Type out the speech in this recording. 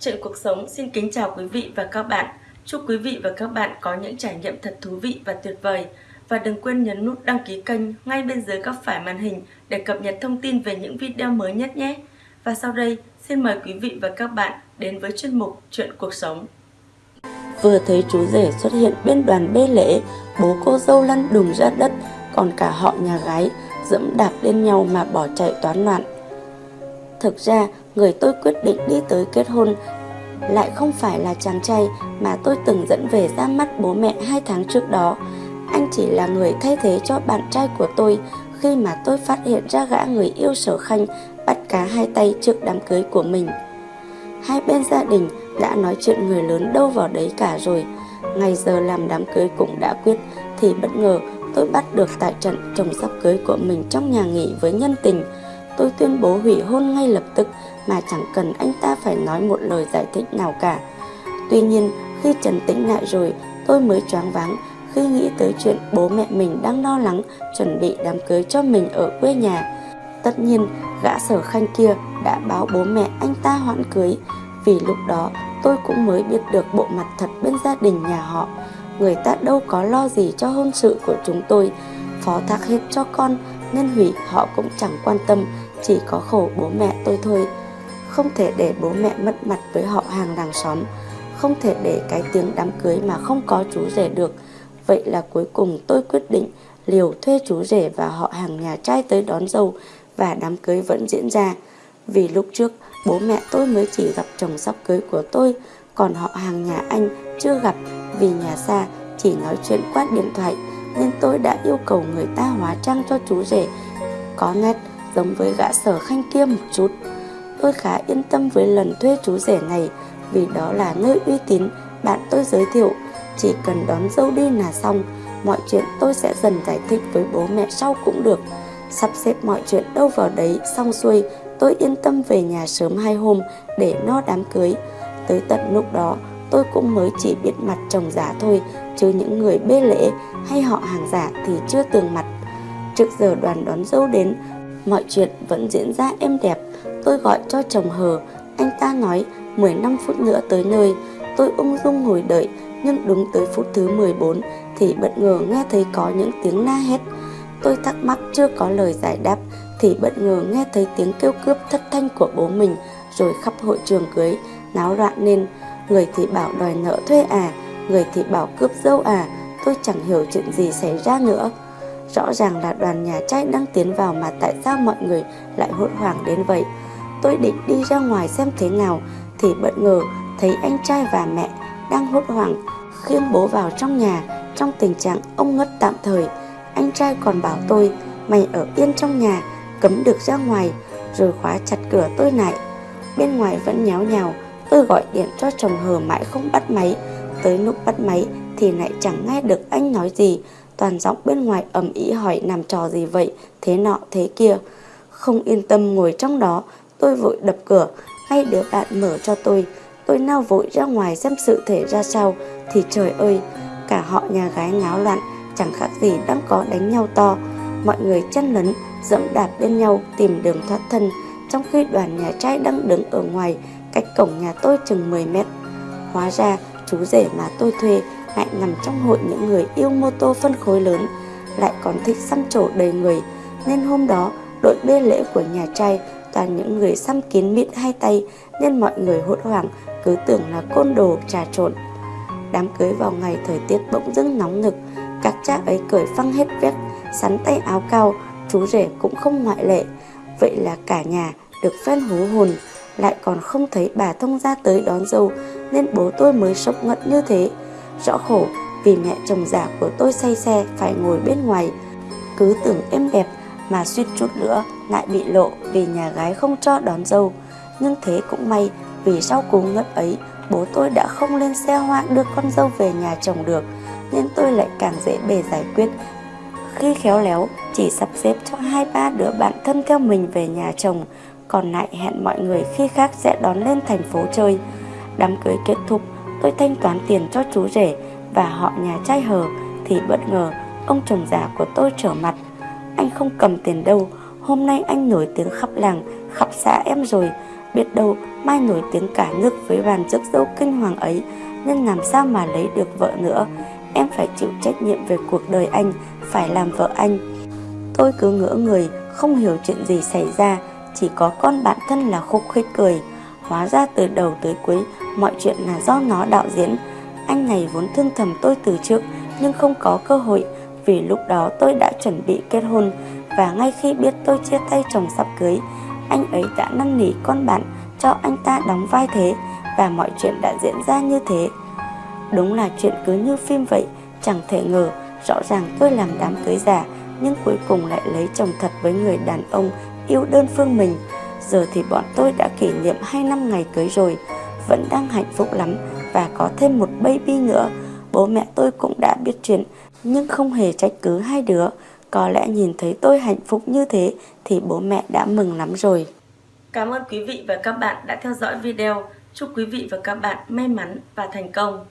Chuyện cuộc sống xin kính chào quý vị và các bạn. Chúc quý vị và các bạn có những trải nghiệm thật thú vị và tuyệt vời. Và đừng quên nhấn nút đăng ký kênh ngay bên dưới góc phải màn hình để cập nhật thông tin về những video mới nhất nhé. Và sau đây, xin mời quý vị và các bạn đến với chuyên mục Chuyện cuộc sống. Vừa thấy chú rể xuất hiện bên đoàn bê lễ, bố cô dâu lăn đùng ra đất, còn cả họ nhà gái dẫm đạp lên nhau mà bỏ chạy toán loạn. Thực ra, người tôi quyết định đi tới kết hôn lại không phải là chàng trai mà tôi từng dẫn về ra mắt bố mẹ hai tháng trước đó. Anh chỉ là người thay thế cho bạn trai của tôi khi mà tôi phát hiện ra gã người yêu sở khanh bắt cá hai tay trước đám cưới của mình. Hai bên gia đình đã nói chuyện người lớn đâu vào đấy cả rồi. Ngày giờ làm đám cưới cũng đã quyết thì bất ngờ tôi bắt được tại trận chồng sắp cưới của mình trong nhà nghỉ với nhân tình. Tôi tuyên bố hủy hôn ngay lập tức mà chẳng cần anh ta phải nói một lời giải thích nào cả. Tuy nhiên, khi trần tĩnh lại rồi, tôi mới choáng váng khi nghĩ tới chuyện bố mẹ mình đang lo lắng chuẩn bị đám cưới cho mình ở quê nhà. Tất nhiên, gã sở khanh kia đã báo bố mẹ anh ta hoãn cưới, vì lúc đó tôi cũng mới biết được bộ mặt thật bên gia đình nhà họ. Người ta đâu có lo gì cho hôn sự của chúng tôi, phó thác hết cho con nên hủy họ cũng chẳng quan tâm, chỉ có khổ bố mẹ tôi thôi. Không thể để bố mẹ mất mặt với họ hàng làng xóm, không thể để cái tiếng đám cưới mà không có chú rể được. Vậy là cuối cùng tôi quyết định liều thuê chú rể và họ hàng nhà trai tới đón dâu và đám cưới vẫn diễn ra. Vì lúc trước bố mẹ tôi mới chỉ gặp chồng sắp cưới của tôi, còn họ hàng nhà anh chưa gặp vì nhà xa chỉ nói chuyện qua điện thoại nên tôi đã yêu cầu người ta hóa trang cho chú rể có nét giống với gã sở khanh kia một chút. Tôi khá yên tâm với lần thuê chú rể này vì đó là nơi uy tín bạn tôi giới thiệu. Chỉ cần đón dâu đi là xong, mọi chuyện tôi sẽ dần giải thích với bố mẹ sau cũng được. Sắp xếp mọi chuyện đâu vào đấy xong xuôi, tôi yên tâm về nhà sớm hai hôm để no đám cưới. Tới tận lúc đó, tôi cũng mới chỉ biết mặt chồng giả thôi, chứ những người bê lễ hay họ hàng giả thì chưa tường mặt. Trước giờ đoàn đón dâu đến, mọi chuyện vẫn diễn ra êm đẹp. Tôi gọi cho chồng hờ, anh ta nói 15 phút nữa tới nơi. Tôi ung dung ngồi đợi, nhưng đúng tới phút thứ 14 thì bất ngờ nghe thấy có những tiếng la hét. Tôi thắc mắc chưa có lời giải đáp thì bất ngờ nghe thấy tiếng kêu cướp thất thanh của bố mình rồi khắp hội trường cưới náo loạn nên người thì bảo đòi nợ thuê à, người thì bảo cướp dâu à, tôi chẳng hiểu chuyện gì xảy ra nữa. Rõ ràng là đoàn nhà trai đang tiến vào mà tại sao mọi người lại hốt hoảng đến vậy. Tôi định đi ra ngoài xem thế nào thì bất ngờ thấy anh trai và mẹ đang hốt hoảng khiêng bố vào trong nhà trong tình trạng ông ngất tạm thời. Anh trai còn bảo tôi mày ở yên trong nhà cấm được ra ngoài rồi khóa chặt cửa tôi lại. Bên ngoài vẫn nháo nhào, tôi gọi điện cho chồng hờ mãi không bắt máy. Tới lúc bắt máy thì lại chẳng nghe được anh nói gì, toàn giọng bên ngoài ầm ĩ hỏi làm trò gì vậy, thế nọ thế kia. Không yên tâm ngồi trong đó, tôi vội đập cửa, ngay đứa bạn mở cho tôi. Tôi nao vội ra ngoài xem sự thể ra sao, thì trời ơi, cả họ nhà gái ngáo loạn, chẳng khác gì đang có đánh nhau to. Mọi người chân lấn, dẫm đạp lên nhau tìm đường thoát thân, trong khi đoàn nhà trai đang đứng ở ngoài, cách cổng nhà tôi chừng 10 mét. Hóa ra, chú rể mà tôi thuê lại nằm trong hội những người yêu mô tô phân khối lớn, lại còn thích xăm trổ đầy người, nên hôm đó đội bê lễ của nhà trai toàn những người xăm kín mịn hai tay nên mọi người hốt hoảng cứ tưởng là côn đồ trà trộn. Đám cưới vào ngày thời tiết bỗng dưng nóng nực, các cha ấy cởi phăng hết vét, sắn tay áo cao, chú rể cũng không ngoại lệ. Vậy là cả nhà được phen hú hồn, lại còn không thấy bà thông ra tới đón dâu nên bố tôi mới sốc ngận như thế. Rõ khổ vì mẹ chồng già của tôi say xe phải ngồi bên ngoài, cứ tưởng êm đẹp mà suýt chút nữa lại bị lộ vì nhà gái không cho đón dâu. Nhưng thế cũng may vì sau cú ngất ấy bố tôi đã không lên xe hoa đưa con dâu về nhà chồng được nên tôi lại càng dễ bề giải quyết. Khi khéo léo chỉ sắp xếp cho hai ba đứa bạn thân theo mình về nhà chồng còn lại hẹn mọi người khi khác sẽ đón lên thành phố chơi. Đám cưới kết thúc tôi thanh toán tiền cho chú rể và họ nhà trai hờ thì bất ngờ ông chồng già của tôi trở mặt anh không cầm tiền đâu hôm nay anh nổi tiếng khắp làng khắp xã em rồi Biết đâu mai nổi tiếng cả nước với bàn rước dâu kinh hoàng ấy nên làm sao mà lấy được vợ nữa. Em phải chịu trách nhiệm về cuộc đời anh, phải làm vợ anh. Tôi cứ ngỡ người, không hiểu chuyện gì xảy ra, chỉ có con bạn thân là khúc khích cười. Hóa ra từ đầu tới cuối, mọi chuyện là do nó đạo diễn. Anh này vốn thương thầm tôi từ trước, nhưng không có cơ hội, vì lúc đó tôi đã chuẩn bị kết hôn, và ngay khi biết tôi chia tay chồng sắp cưới, anh ấy đã năn nỉ con bạn cho anh ta đóng vai thế, và mọi chuyện đã diễn ra như thế. Đúng là chuyện cứ như phim vậy, chẳng thể ngờ, rõ ràng tôi làm đám cưới giả, nhưng cuối cùng lại lấy chồng thật với người đàn ông yêu đơn phương mình. Giờ thì bọn tôi đã kỷ niệm 2 năm ngày cưới rồi, vẫn đang hạnh phúc lắm và có thêm một baby nữa. Bố mẹ tôi cũng đã biết chuyện, nhưng không hề trách cứ hai đứa. Có lẽ nhìn thấy tôi hạnh phúc như thế thì bố mẹ đã mừng lắm rồi. Cảm ơn quý vị và các bạn đã theo dõi video. Chúc quý vị và các bạn may mắn và thành công.